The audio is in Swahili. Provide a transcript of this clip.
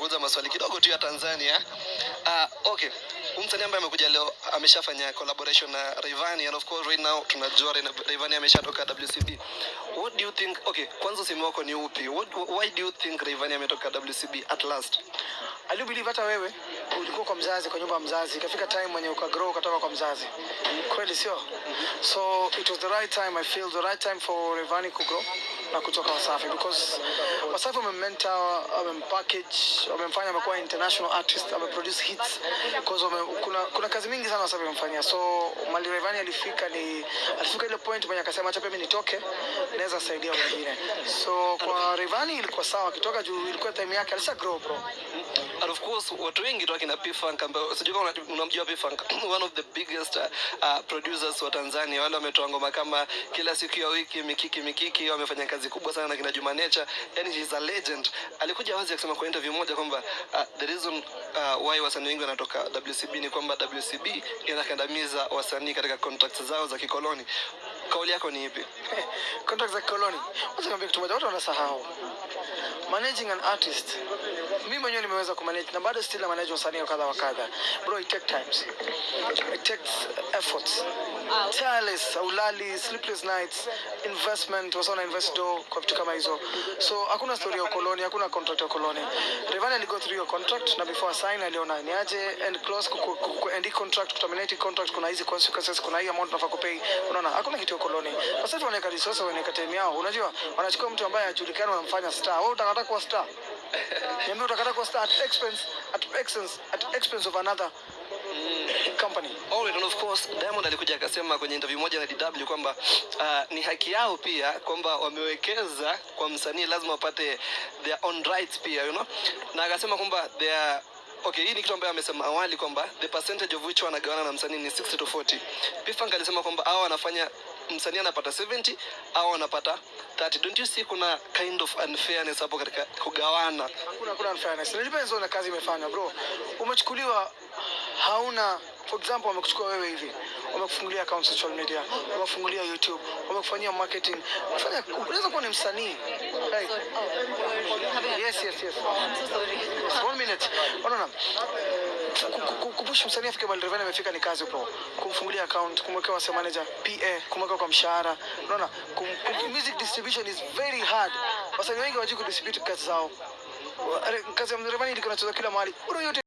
Kuuza maswali kidogo tu ya Tanzania. Uh, okay. Msanii ambaye amekuja leo ameshafanya collaboration na Rayvanny and of course right now tunajua Ray- Rayvanny ameshatoka WCB. What do you think? Okay, kwanza usemi wako ni upi? What, why do you think Rayvanny ametoka WCB at last? I do believe hata wewe ulikuwa kwa mzazi, kwa nyumba ya mzazi, ikafika time mwenye ukagrow ukatoka kwa mzazi, kweli sio? So it was the right time, I feel the right time for Rayvanny kugrow na kutoka Wasafi because Wasafi wamemmenta, wamempackage, wamemfanya amekuwa international artist, ameproduce hits because wame, kuna, kuna kazi mingi sana Wasafi wamemfanyia. So mali Rayvanny alifika ni alifika ile point mwenye akasema acha mimi nitoke, naweza saidia wengine. So kwa Rayvanny ilikuwa sawa, akitoka juu ilikuwa time yake, alisha grow bro. And of course watu wengi tu akina P-Funk ambao sijui kama unamjua P-Funk one of the biggest uh, uh, producers wa Tanzania wale wametoa ngoma kama kila siku ya wiki mikiki mikiki wamefanya kazi kubwa sana na kina Juma Nature yani he's a legend. Alikuja wazi akisema kwa interview moja kwamba uh, the reason uh, why wasanii wengi wanatoka WCB ni kwamba WCB inakandamiza wasanii katika contracts zao za kikoloni kauli yako ni ipi contract za koloni. Wacha niambie kitu moja, watu wanasahau managing an artist. Mimi mwenyewe nimeweza kumanage na bado still na manage wasanii kadha wa kadha. Bro, it takes times. It takes efforts. Tireless, ulali, sleepless nights, investment, wasa na invest do kwa vitu kama hizo. So hakuna story ya koloni, hakuna contract ya koloni. Rayvanny ali go through your contract na before sign aliona ni aje end close ku, ku, ku, ku end contract, terminate contract, kuna hizi consequences, kuna hii amount unafaa kupay. Unaona, hakuna kitu ukoloni. Sasa hivi wanaweka resources, wanaweka time yao. Unajua, wanachukua mtu ambaye hajulikani wanamfanya star. Wewe utakata kuwa star. Niambia utakata kuwa star at expense at expense at expense of another company. And of course Diamond alikuja akasema kwenye interview moja na DW kwamba uh, ni haki yao pia kwamba wamewekeza kwa msanii lazima wapate their own rights pia you know? na akasema kwamba their Okay, hii ni kitu ambayo amesema awali kwamba the percentage of which wanagawana na msanii ni 60 to 40. P-Funk alisema kwamba hao wanafanya msanii anapata 70 au anapata 30. Don't you see kuna kind of unfairness hapo katika kugawana? Hakuna hakuna unfairness. Ni depends on kazi imefanya bro. Umechukuliwa hauna for example wamekuchukua wewe hivi. Wamekufungulia account social media, wamekufungulia YouTube, wamekufanyia marketing. Unaweza kuwa ni msanii. Hey. Yes, yes, yes. I'm so sorry. One minute. Oh, no, ku- Kupush msanii afike mahali Rayvanny amefika ni kazi bro. Kumfungulia account, kumwekea wase manager, PA, kumweka kwa mshahara. Unaona? Music distribution is very hard. Wasanii wengi hawajui kudistribute kazi zao. Kazi ya Rayvanny ilikuwa inachezwa kila mahali. Bro yote